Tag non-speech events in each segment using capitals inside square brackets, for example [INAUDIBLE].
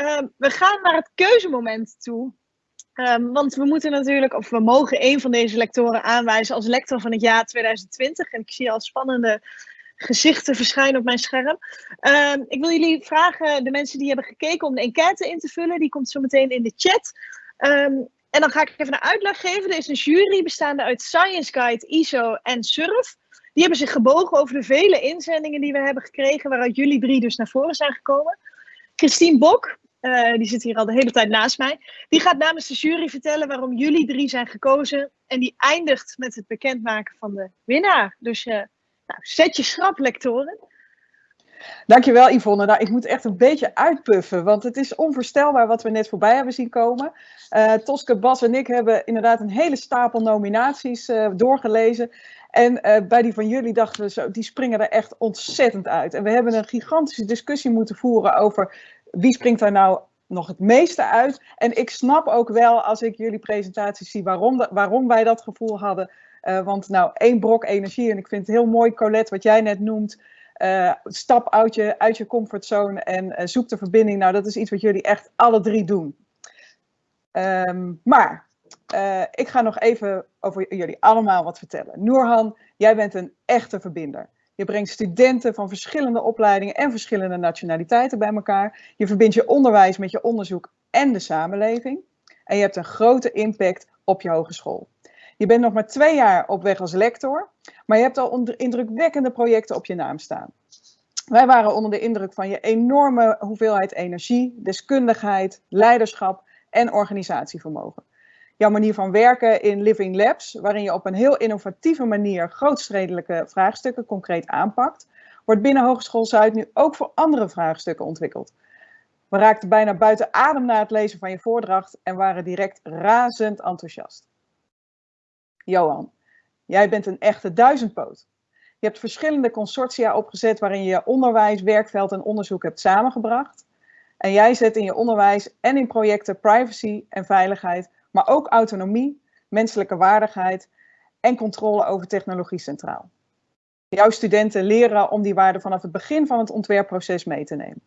Ehm, we gaan naar het keuzemoment toe. Ehm, want we moeten natuurlijk, of we mogen een van deze lectoren aanwijzen als lector van het jaar 2020. En ik zie al spannende gezichten verschijnen op mijn scherm. Ehm, ik wil jullie vragen, de mensen die hebben gekeken, om de enquête in te vullen. Die komt zo meteen in de chat. en dan ga ik even een uitleg geven. Er is een jury bestaande uit Science Guide, ISO en SURF. Die hebben zich gebogen over de vele inzendingen die we hebben gekregen, waaruit jullie drie dus naar voren zijn gekomen. Christine Bok, uh, die zit hier al de hele tijd naast mij, die gaat namens de jury vertellen waarom jullie drie zijn gekozen. En die eindigt met het bekendmaken van de winnaar. Dus uh, nou, zet je schrap, lectoren. Dankjewel Yvonne. Nou, ik moet echt een beetje uitpuffen, want het is onvoorstelbaar wat we net voorbij hebben zien komen. Uh, Toske, Bas en ik hebben inderdaad een hele stapel nominaties doorgelezen. En bij die van jullie dachten we zo, die springen er echt ontzettend uit. En we hebben een gigantische discussie moeten voeren over wie springt daar nou nog het meeste uit. En ik snap ook wel als ik jullie presentaties zie waarom, waarom wij dat gevoel hadden. Uh, want nou, één brok energie. En ik vind het heel mooi, Colette, wat jij net noemt. Uh, stap uit je, uit je comfortzone en zoek de verbinding. Nou, dat is iets wat jullie echt alle drie doen. Um, maar ik ga nog even over jullie allemaal wat vertellen. Noorhan, jij bent een echte verbinder. Je brengt studenten van verschillende opleidingen en verschillende nationaliteiten bij elkaar. Je verbindt je onderwijs met je onderzoek en de samenleving. En je hebt een grote impact op je hogeschool. Je bent nog maar twee jaar op weg als lector, maar je hebt al indrukwekkende projecten op je naam staan. Wij waren onder de indruk van je enorme hoeveelheid energie, deskundigheid, leiderschap en organisatievermogen jouw manier van werken in Living Labs, waarin je op een heel innovatieve manier grootstedelijke vraagstukken concreet aanpakt, wordt binnen Hogeschool Zuid nu ook voor andere vraagstukken ontwikkeld. We raakten bijna buiten adem na het lezen van je voordracht en waren direct razend enthousiast. Johan, jij bent een echte duizendpoot. Je hebt verschillende consortia opgezet waarin je onderwijs, werkveld en onderzoek hebt samengebracht. En jij zet in je onderwijs en in projecten privacy en veiligheid maar ook autonomie, menselijke waardigheid en controle over technologie centraal. Jouw studenten leren om die waarden vanaf het begin van het ontwerpproces mee te nemen.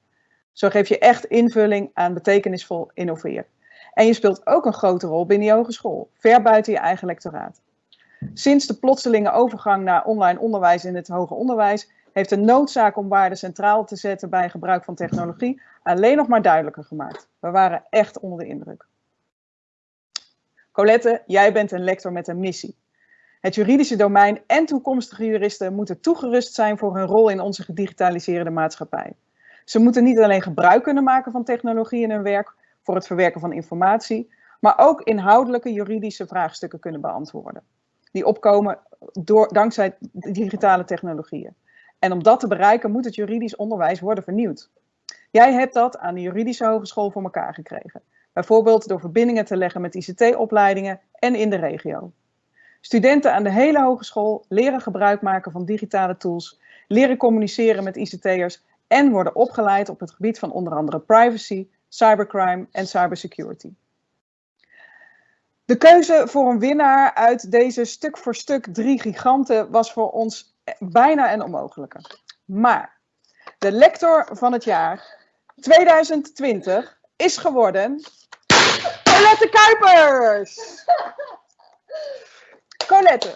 Zo geef je echt invulling aan betekenisvol innoveren. En je speelt ook een grote rol binnen je hogeschool, ver buiten je eigen lectoraat. Sinds de plotselinge overgang naar online onderwijs in het hoger onderwijs heeft de noodzaak om waarden centraal te zetten bij gebruik van technologie alleen nog maar duidelijker gemaakt. We waren echt onder de indruk. Colette, jij bent een lector met een missie. Het juridische domein en toekomstige juristen moeten toegerust zijn voor hun rol in onze gedigitaliseerde maatschappij. Ze moeten niet alleen gebruik kunnen maken van technologie in hun werk voor het verwerken van informatie, maar ook inhoudelijke juridische vraagstukken kunnen beantwoorden. Die opkomen door, dankzij digitale technologieën. En om dat te bereiken moet het juridisch onderwijs worden vernieuwd. Jij hebt dat aan de juridische hogeschool voor elkaar gekregen. Bijvoorbeeld door verbindingen te leggen met ICT-opleidingen en in de regio. Studenten aan de hele hogeschool leren gebruik maken van digitale tools, leren communiceren met ICT'ers en worden opgeleid op het gebied van onder andere privacy, cybercrime en cybersecurity. De keuze voor een winnaar uit deze stuk voor stuk drie giganten was voor ons bijna een onmogelijke. Maar de lector van het jaar 2020 is geworden Colette Kuipers! Colette.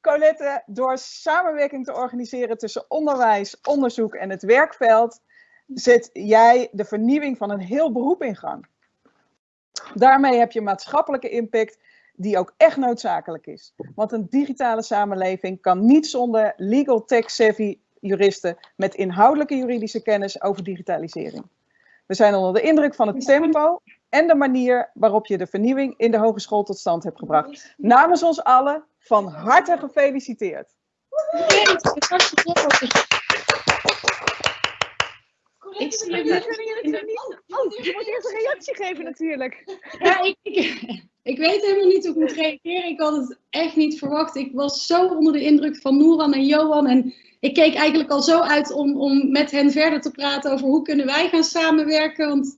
Colette, door samenwerking te organiseren tussen onderwijs, onderzoek en het werkveld, zet jij de vernieuwing van een heel beroep in gang. Daarmee heb je maatschappelijke impact die ook echt noodzakelijk is. Want een digitale samenleving kan niet zonder legal tech savvy juristen met inhoudelijke juridische kennis over digitalisering. We zijn onder de indruk van het tempo en de manier waarop je de vernieuwing in de hogeschool tot stand hebt gebracht. Namens ons allen van harte gefeliciteerd. Ik zie je niet. Oh, je moet eerst een reactie geven natuurlijk. Ja, ik, ik, weet helemaal niet hoe ik moet reageren. Ik had het echt niet verwacht. Ik was zo onder de indruk van Noeran en Johan. En ik keek eigenlijk al zo uit om, om met hen verder te praten over hoe kunnen wij gaan samenwerken. Want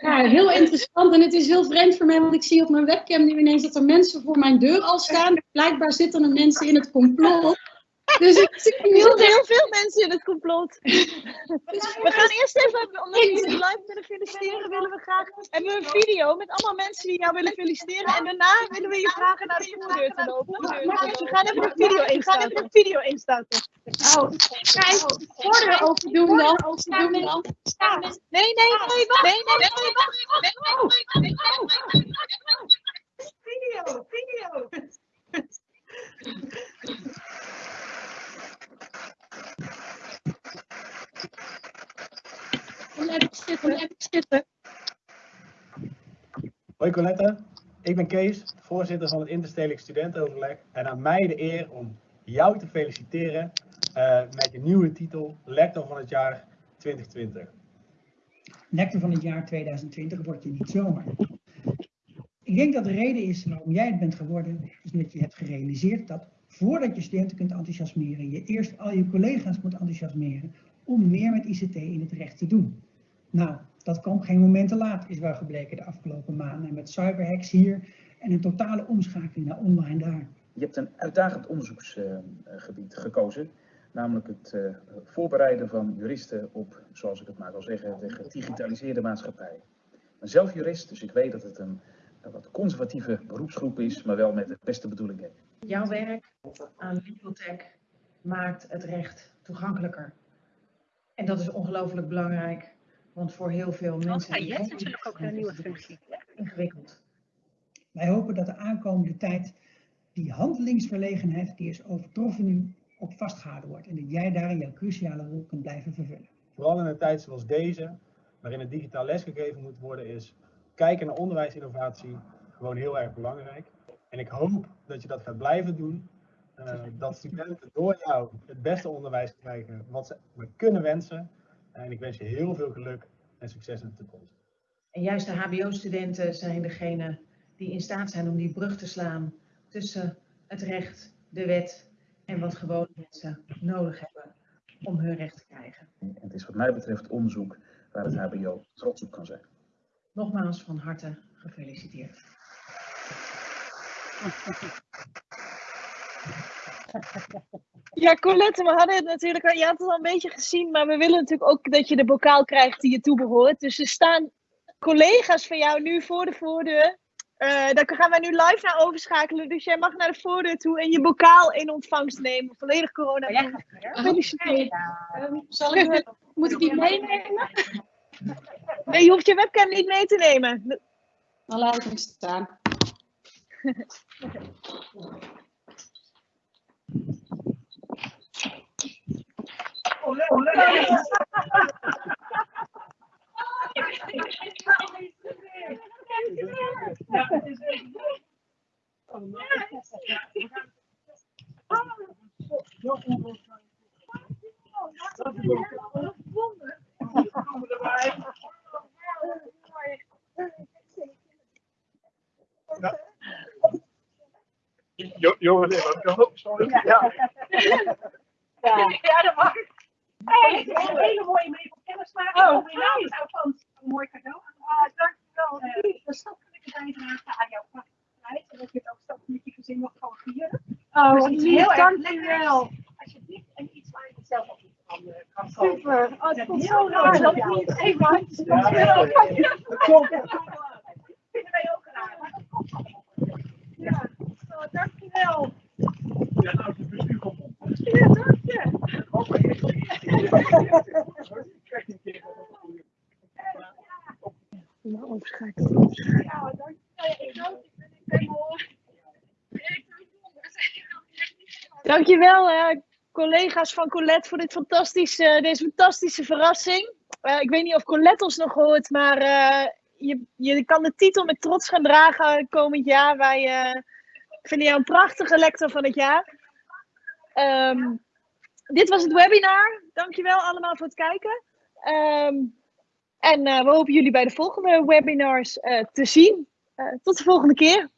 ja, heel interessant en het is heel vreemd voor mij, want ik zie op mijn webcam nu ineens dat er mensen voor mijn deur al staan. Blijkbaar zitten er mensen in het complot. Dus ik Er zitten heel veel mensen in het complot. We gaan eerst even, omdat we jullie live willen feliciteren, willen we graag, hebben we een video met allemaal mensen die jou willen feliciteren. En daarna willen we je vragen naar de voordeur te lopen. Dus we gaan even een video instarten. Even een video instarten. Oh, kijk, voordeur open doen dan. Open doen dan. Nee, nee, nee, wacht. Nee, nee, nee, wacht. Nee, nee, nee, nee. Video, video. Zitten, zitten. Hoi Colette, ik ben Kees, voorzitter van het Interstedelijk Studentenoverleg en aan mij de eer om jou te feliciteren eh, met je nieuwe titel Lector van het jaar 2020. Lector van het jaar 2020 word je niet zomaar. Ik denk dat de reden is waarom jij het bent geworden, is dat je hebt gerealiseerd dat voordat je studenten kunt enthousiasmeren, je eerst al je collega's moet enthousiasmeren om meer met ICT in het recht te doen. Nou, dat kwam geen moment te laat, is wel gebleken de afgelopen maanden. En met cyberhacks hier en een totale omschakeling naar online daar. Je hebt een uitdagend onderzoeksgebied gekozen, namelijk het eh, voorbereiden van juristen op, zoals ik het maar wil zeggen, de gedigitaliseerde maatschappij. Ik ben zelf jurist, dus ik weet dat het een, een wat conservatieve beroepsgroep is, maar wel met de beste bedoelingen. Jouw werk aan Legal Tech maakt het recht toegankelijker. En dat is ongelooflijk belangrijk, want voor heel veel mensen is het natuurlijk ook een nieuwe functie. ingewikkeld. Wij hopen dat de aankomende tijd die handelingsverlegenheid, die is overtroffen nu, op vastgehouden wordt. En dat jij daarin jouw cruciale rol kunt blijven vervullen. Vooral in een tijd zoals deze, waarin het digitaal lesgegeven moet worden, is kijken naar onderwijsinnovatie gewoon heel erg belangrijk. En ik hoop dat je dat gaat blijven doen. eh, dat studenten door jou het beste onderwijs krijgen wat ze maar kunnen wensen. En ik wens je heel veel geluk en succes in de toekomst. En juist de HBO-studenten zijn degene die in staat zijn om die brug te slaan tussen het recht, de wet en wat gewone mensen nodig hebben om hun recht te krijgen. En het is wat mij betreft onderzoek waar het HBO trots op kan zijn. Nogmaals van harte gefeliciteerd. [LAUGHS] Ja, Colette, we hadden het natuurlijk al, je had het al een beetje gezien, maar we willen natuurlijk ook dat je de bokaal krijgt die je toebehoort. Dus er staan collega's van jou nu voor de voordeur. Eh daar gaan wij nu live naar overschakelen. Dus jij mag naar de voordeur toe en je bokaal in ontvangst nemen. Volledig corona. Gefeliciteerd. Zal ik, moet ik die meenemen? Nee, je hoeft je webcam niet mee te nemen. Dan laat ik hem staan. Jo- Johan, even. Sorry. Ja. Ja, dat mag. Hey, een hele mooie mee van kennismaking. Oh, Oh, mijn naam is Alfons. Een mooi cadeau. Ah, dankjewel. Uh, een stapelijke bijdrage aan jouw activiteit. En dat je het ook met je gezin nog kan vieren. Oh, Dus iets heel dankjewel. lekkers. Alsjeblieft. En iets waar je zelf van eh, kan kopen. Super. Oh, Dat is heel raar dat leuk. ik niet even handjes kan Ja, schudden. [LAUGHS] ja, Dat vinden wij ook graag. Maar dat komt wel. Ja, oh, dankjewel. Ja, nou, het bestuur komt op. Ja, dank je. Ja, dankjewel. Eh, collega's van Colette, voor dit fantastische, deze fantastische verrassing. Eh, ik weet niet of Colette ons nog hoort, maar eh, je, je kan de titel met trots gaan dragen komend jaar. Wij vinden jou een prachtige lector van het jaar. Ehm, dit was het webinar. Dankjewel allemaal voor het kijken. Ehm, en eh, we hopen jullie bij de volgende webinars eh, te zien. Eh, tot de volgende keer.